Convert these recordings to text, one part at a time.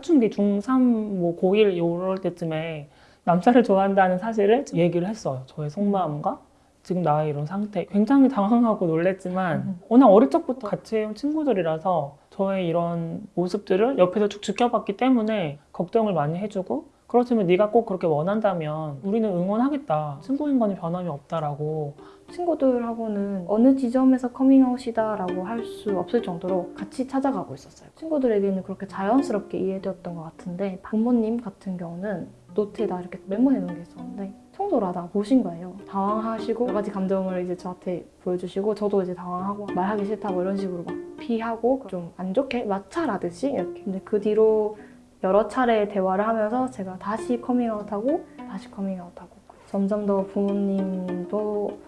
뒤 중3 뭐 고1 이럴 때쯤에 남자를 좋아한다는 사실을 얘기를 했어요. 저의 속마음과 지금 나의 이런 상태. 굉장히 당황하고 놀랬지만 워낙 어릴 적부터 같이 해온 친구들이라서 저의 이런 모습들을 옆에서 쭉 지켜봤기 때문에 걱정을 많이 해주고 그렇지만 네가 꼭 그렇게 원한다면 우리는 응원하겠다. 친구인 거니 변함이 없다라고 친구들하고는 어느 지점에서 커밍아웃이다 라고 할 수 없을 정도로 같이 찾아가고 있었어요. 친구들에게는 그렇게 자연스럽게 이해되었던 것 같은데 부모님 같은 경우는 노트에다 이렇게 메모해 놓은 게 있었는데 청소를 하다가 보신 거예요. 당황하시고 여러 가지 감정을 이제 저한테 보여주시고 저도 이제 당황하고 말하기 싫다고 이런 식으로 막 피하고 좀 안 좋게 마찰하듯이 이렇게 근데 그 뒤로 여러 차례 대화를 하면서 제가 다시 커밍아웃하고 다시 커밍아웃하고 점점 더 부모님도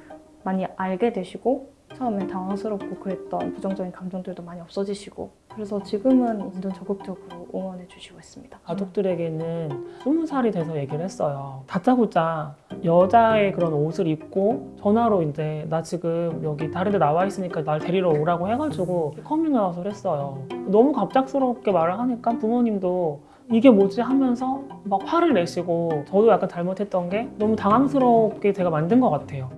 많이 알게 되시고 처음에 당황스럽고 그랬던 부정적인 감정들도 많이 없어지시고 그래서 지금은 완전 적극적으로 응원해 주시고 있습니다. 가족들에게는 스무 살이 돼서 얘기를 했어요. 다짜고짜 여자의 그런 옷을 입고 전화로 이제 나 지금 여기 다른 데 나와 있으니까 날 데리러 오라고 해가지고 커밍아웃을 했어요. 너무 갑작스럽게 말을 하니까 부모님도 이게 뭐지 하면서 막 화를 내시고 저도 약간 잘못했던 게 너무 당황스럽게 제가 만든 것 같아요.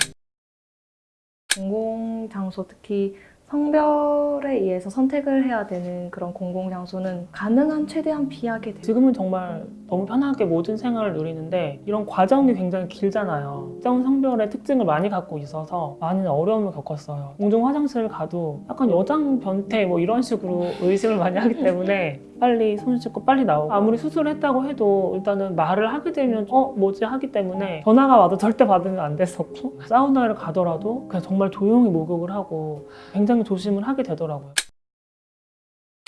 공공장소 특히 성별에 의해서 선택을 해야 되는 그런 공공장소는 가능한 최대한 피하게 돼요. 지금은 정말 너무 편하게 모든 생활을 누리는데 이런 과정이 굉장히 길잖아요. 특정 성별의 특징을 많이 갖고 있어서 많은 어려움을 겪었어요. 공중 화장실을 가도 약간 여장 변태 뭐 이런 식으로 의심을 많이 하기 때문에 빨리 손 씻고 빨리 나오고 아무리 수술을 했다고 해도 일단은 말을 하게 되면 어 뭐지 하기 때문에 전화가 와도 절대 받으면 안 됐었고 사우나를 가더라도 그냥 정말 조용히 목욕을 하고 굉장히 조심을 하게 되더라고요.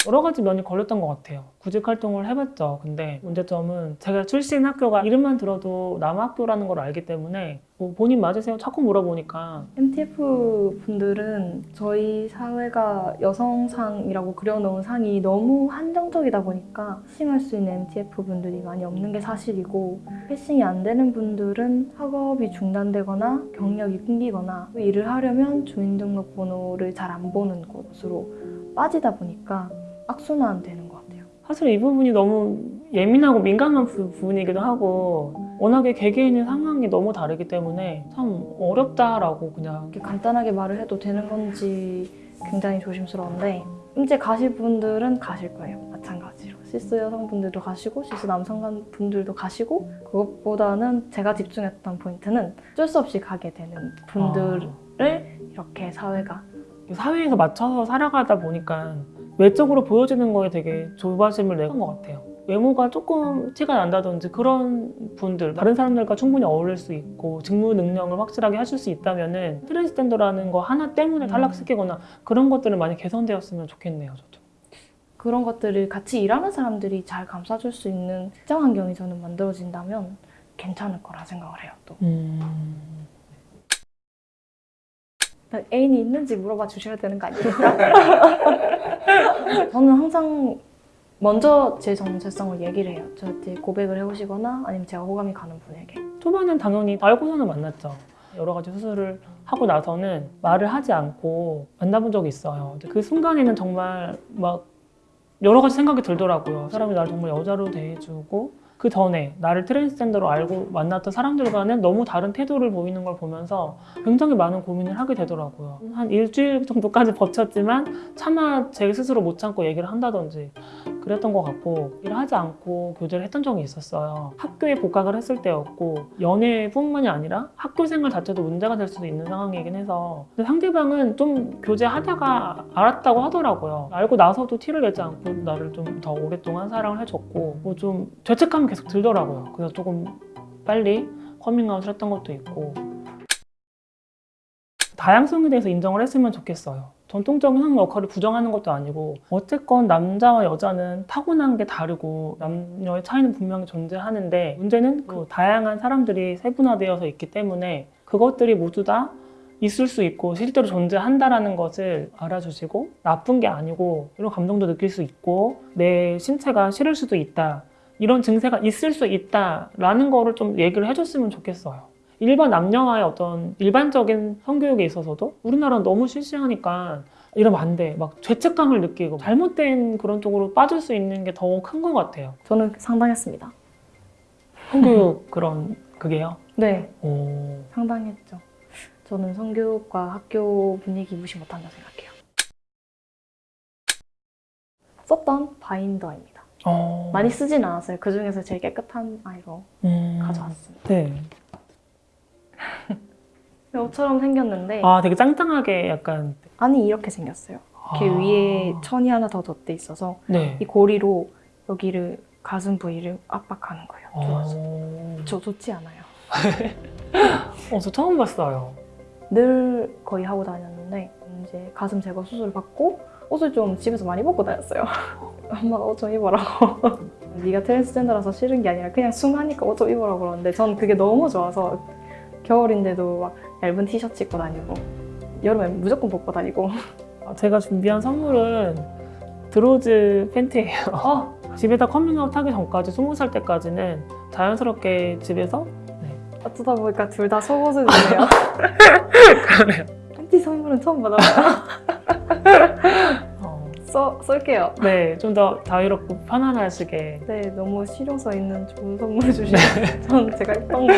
여러 가지 면이 걸렸던 것 같아요. 구직 활동을 해봤죠. 근데 문제점은 제가 출신 학교가 이름만 들어도 남학교라는 걸 알기 때문에 뭐 본인 맞으세요? 자꾸 물어보니까 MTF 분들은 저희 사회가 여성상이라고 그려놓은 상이 너무 한정적이다 보니까 패싱할 수 있는 MTF 분들이 많이 없는 게 사실이고 패싱이 안 되는 분들은 학업이 중단되거나 경력이 끊기거나 일을 하려면 주민등록번호를 잘 안 보는 곳으로 빠지다 보니까 악순환 되는 것 같아요. 사실 이 부분이 너무 예민하고 민감한 부, 부분이기도 하고 워낙에 개개인의 상황이 너무 다르기 때문에 참 어렵다라고 그냥 이렇게 간단하게 말을 해도 되는 건지 굉장히 조심스러운데 이제 가실 분들은 가실 거예요. 마찬가지로. cis 여성분들도 가시고 cis 남성분들도 가시고 그것보다는 제가 집중했던 포인트는 어쩔 수 없이 가게 되는 분들을 이렇게 사회가 사회에서 맞춰서 살아가다 보니까 외적으로 보여지는 거에 되게 조바심을 내는 것 같아요. 외모가 조금 티가 난다든지 그런 분들 다른 사람들과 충분히 어울릴 수 있고 직무 능력을 확실하게 하실 수 있다면은 트랜스젠더라는 거 하나 때문에 탈락시키거나 그런 것들은 많이 개선되었으면 좋겠네요 저도. 그런 것들을 같이 일하는 사람들이 잘 감싸줄 수 있는 직장 환경이 저는 만들어진다면 괜찮을 거라 생각을 해요 또. 음... 애인이 있는지 물어봐 주셔야 되는 거 아닙니까? 저는 항상 먼저 제 정체성을 얘기를 해요. 저한테 고백을 해오시거나 아니면 제가 호감이 가는 분에게. 초반엔 당연히 알고서는 만났죠. 여러 가지 수술을 하고 나서는 말을 하지 않고 만나본 적이 있어요. 그 순간에는 정말 막 여러 가지 생각이 들더라고요. 사람이 나를 정말 여자로 대해주고 그 전에 나를 트랜스젠더로 알고 만났던 사람들과는 너무 다른 태도를 보이는 걸 보면서 굉장히 많은 고민을 하게 되더라고요. 한 일주일 정도까지 버텼지만 차마 제 스스로 못 참고 얘기를 한다든지 그랬던 것 같고 일을 하지 않고 교제를 했던 적이 있었어요. 학교에 복학을 했을 때였고 연애뿐만이 아니라 학교 생활 자체도 문제가 될 수도 있는 상황이긴 해서 근데 상대방은 좀 교제하다가 알았다고 하더라고요. 알고 나서도 티를 내지 않고 나를 좀 더 오랫동안 사랑을 해줬고 뭐 좀 죄책감이 계속 들더라고요. 그래서 조금 빨리 커밍아웃을 했던 것도 있고 다양성에 대해서 인정을 했으면 좋겠어요. 전통적인 성 역할을 부정하는 것도 아니고 어쨌건 남자와 여자는 타고난 게 다르고 남녀의 차이는 분명히 존재하는데 문제는 그 다양한 사람들이 세분화되어서 있기 때문에 그것들이 모두 다 있을 수 있고 실제로 존재한다라는 것을 알아주시고 나쁜 게 아니고 이런 감정도 느낄 수 있고 내 신체가 싫을 수도 있다 이런 증세가 있을 수 있다라는 거를 좀 얘기를 해줬으면 좋겠어요. 일반 남녀와의 어떤 일반적인 성교육에 있어서도 우리나라는 너무 실시하니까 이러면 안 돼. 막 죄책감을 느끼고 잘못된 그런 쪽으로 빠질 수 있는 게 더 큰 것 같아요. 저는 상당했습니다. 성교육 그런 그게요. 네, 오. 상당했죠. 저는 성교육과 학교 분위기 무시 못한다 생각해요. 썼던 바인더입니다. 어. 많이 쓰진 않았어요. 그 중에서 제일 깨끗한 아이로 음. 가져왔습니다. 네. 옷처럼 생겼는데 아, 되게 짱짱하게 약간. 안이 이렇게 생겼어요. 이렇게 아. 위에 천이 하나 더 덧대 있어서 네. 이 고리로 여기를 가슴 부위를 압박하는 거예요. 좋아서. 어. 저 좋지 않아요. 어, 저 처음 봤어요. 늘 거의 하고 다녔는데 이제 가슴 제거 수술 받고 옷을 좀 집에서 많이 벗고 다녔어요. 엄마가 옷 좀 입으라고. 네가 트랜스젠더라서 싫은 게 아니라 그냥 흉하니까 옷 좀 입으라고 그러는데 전 그게 너무 좋아서 겨울인데도 막 얇은 티셔츠 입고 다니고 여름에 무조건 벗고 다니고 아, 제가 준비한 선물은 드로즈 팬티예요. 어, 집에다 커밍아웃 하기 전까지, 스무 살 때까지는 자연스럽게 집에서 어쩌다 보니까 둘 다 속옷을 주네요. 그러네요. 팬티 선물은 처음 받아봐요. 어, 써, 쓸게요. 네, 좀 더 자유롭고 편안하시게. 네, 너무 실용성 있는 좋은 선물 주시네요. 전 제가 입던 거.